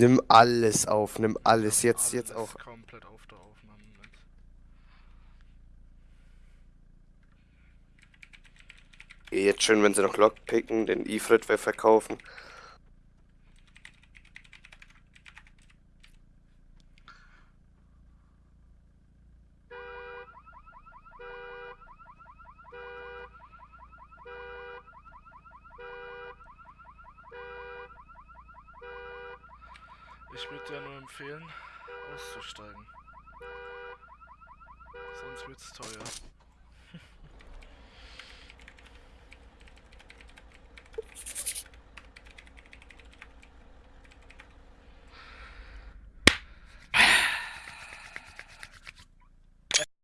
Nimm alles auf, nimm alles. Jetzt, jetzt Alles auch. komplett auf der Aufnahme mit. Jetzt schön, wenn sie noch Lockpicken, den Ifrit wir verkaufen. Ich würde dir nur empfehlen, auszusteigen. Sonst wird's teuer.